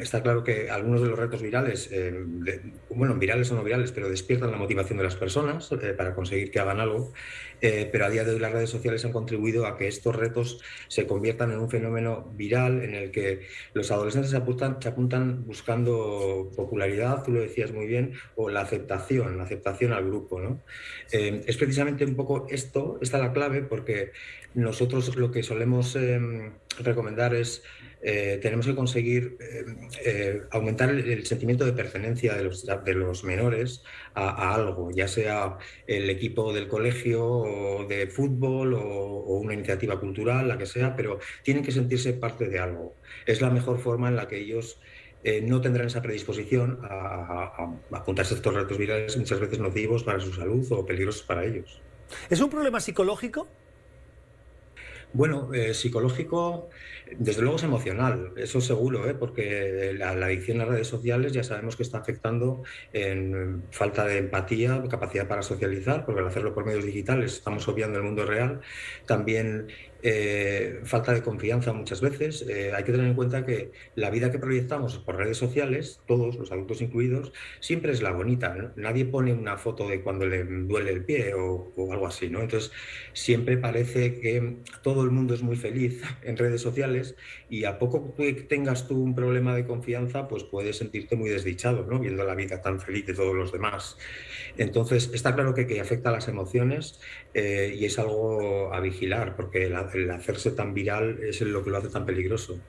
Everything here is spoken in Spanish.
Está claro que algunos de los retos virales, eh, bueno, virales o no virales, pero despiertan la motivación de las personas eh, para conseguir que hagan algo, eh, pero a día de hoy las redes sociales han contribuido a que estos retos se conviertan en un fenómeno viral en el que los adolescentes se apuntan, se apuntan buscando popularidad, tú lo decías muy bien, o la aceptación, la aceptación al grupo, ¿no? Es precisamente un poco esto, esta es la clave, porque nosotros lo que solemos em, recomendar es eh, tenemos que conseguir eh, eh, aumentar el, sentimiento de pertenencia de los, menores a, algo, ya sea el equipo del colegio o de fútbol o, una iniciativa cultural, la que sea, pero tienen que sentirse parte de algo. Es la mejor forma en la que ellos no tendrán esa predisposición a, a- a apuntarse a estos retos virales muchas veces nocivos para su salud o peligrosos para ellos. ¿Es un problema psicológico? Bueno, eh, psicológico, desde luego es emocional, eso seguro, ¿eh? porque la, la adicción a las redes sociales ya sabemos que está afectando en falta de empatía, capacidad para socializar, porque al hacerlo por medios digitales estamos obviando el mundo real. También eh, falta de confianza muchas veces. Eh, hay que tener en cuenta que la vida que proyectamos por redes sociales, todos, los adultos incluidos, siempre es la bonita. Nadie pone una foto de cuando le duele el pie o, algo así, ¿no? Entonces, siempre parece que todo el mundo es muy feliz en redes sociales y a poco que tengas tú un problema de confianza, pues puedes sentirte muy desdichado, ¿no? Viendo la vida tan feliz de todos los demás. Entonces, está claro que, que afecta a las emociones eh, y es algo a vigilar, porque el, el hacerse tan viral es lo que lo hace tan peligroso.